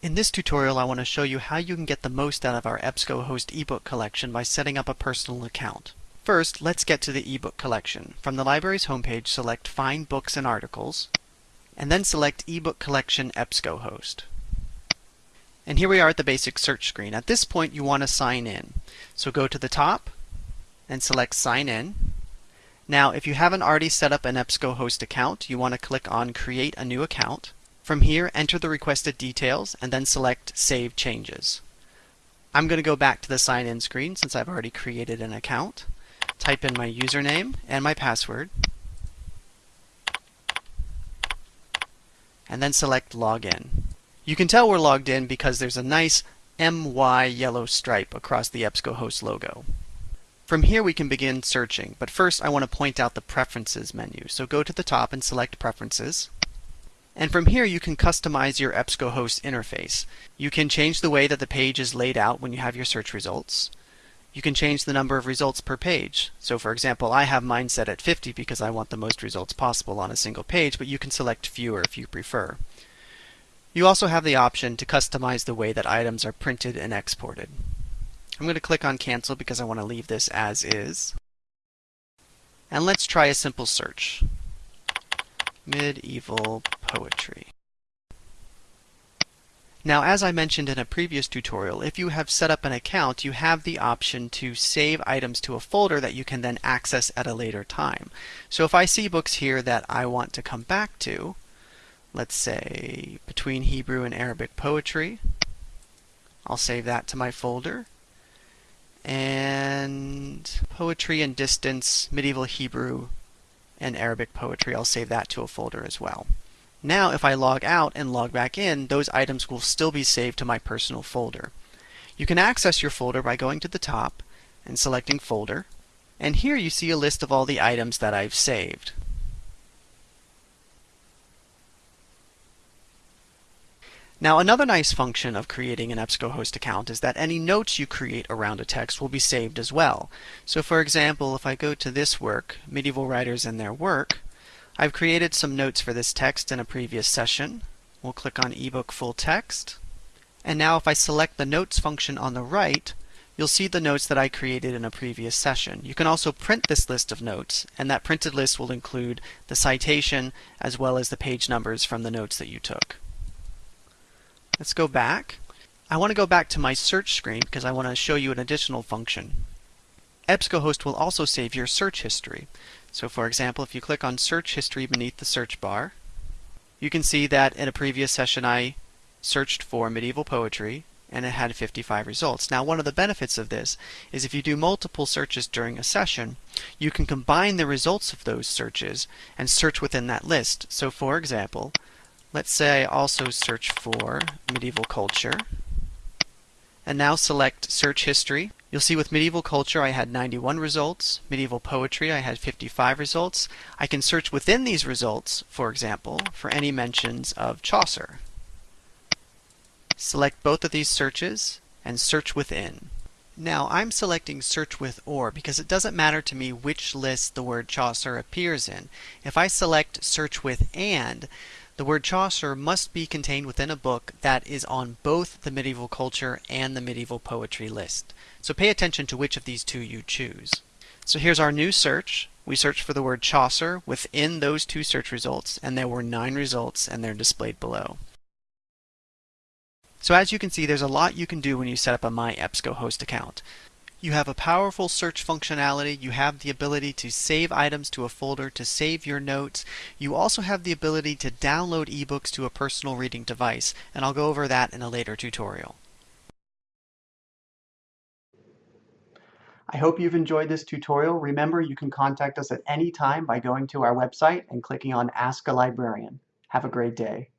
In this tutorial I want to show you how you can get the most out of our EBSCOhost ebook collection by setting up a personal account. First, let's get to the ebook collection. From the library's homepage, select Find Books and Articles, and then select eBook Collection EBSCOhost. And here we are at the basic search screen. At this point you want to sign in. So go to the top and select Sign In. Now if you haven't already set up an EBSCOhost account, you want to click on Create a New Account. From here, enter the requested details and then select Save Changes. I'm going to go back to the sign in screen since I've already created an account. Type in my username and my password. And then select Login. You can tell we're logged in because there's a nice MY yellow stripe across the EBSCOhost logo. From here we can begin searching, but first I want to point out the Preferences menu. So go to the top and select Preferences. And from here you can customize your EBSCOhost interface. You can change the way that the page is laid out when you have your search results. You can change the number of results per page. So for example, I have mine set at 50 because I want the most results possible on a single page, but you can select fewer if you prefer. You also have the option to customize the way that items are printed and exported. I'm going to click on cancel because I want to leave this as is. And let's try a simple search. Medieval poetry. Now, as I mentioned in a previous tutorial, if you have set up an account, you have the option to save items to a folder that you can then access at a later time. So if I see books here that I want to come back to, let's say between Hebrew and Arabic poetry, I'll save that to my folder. And poetry and distance, medieval Hebrew, and Arabic poetry, I'll save that to a folder as well. Now if I log out and log back in, those items will still be saved to my personal folder. You can access your folder by going to the top and selecting Folder, and here you see a list of all the items that I've saved. Now another nice function of creating an EBSCOhost account is that any notes you create around a text will be saved as well. So for example, if I go to this work, Medieval Writers and Their Work, I've created some notes for this text in a previous session. We'll click on eBook Full Text. And now if I select the Notes function on the right, you'll see the notes that I created in a previous session. You can also print this list of notes, and that printed list will include the citation as well as the page numbers from the notes that you took. Let's go back. I want to go back to my search screen because I want to show you an additional function. EBSCOhost will also save your search history. So for example, if you click on search history beneath the search bar, you can see that in a previous session I searched for medieval poetry and it had 55 results. Now one of the benefits of this is if you do multiple searches during a session, you can combine the results of those searches and search within that list. So for example, Let's say I also search for medieval culture. And now select search history. You'll see with medieval culture I had 91 results. Medieval poetry I had 55 results. I can search within these results, for example, for any mentions of Chaucer. Select both of these searches and search within. Now I'm selecting search with or because it doesn't matter to me which list the word Chaucer appears in. If I select search with and, the word Chaucer must be contained within a book that is on both the medieval culture and the medieval poetry list. So pay attention to which of these two you choose. So here's our new search. We searched for the word Chaucer within those two search results, and there were nine results, and they're displayed below. So as you can see, there's a lot you can do when you set up a My EBSCOhost account. You have a powerful search functionality. You have the ability to save items to a folder, to save your notes. You also have the ability to download ebooks to a personal reading device, and I'll go over that in a later tutorial. I hope you've enjoyed this tutorial. Remember, you can contact us at any time by going to our website and clicking on Ask a Librarian. Have a great day.